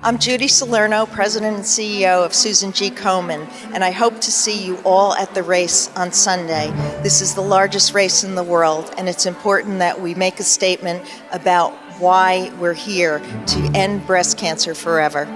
I'm Judy Salerno, President and CEO of Susan G. Komen, and I hope to see you all at the race on Sunday. This is the largest race in the world, and it's important that we make a statement about why we're here to end breast cancer forever.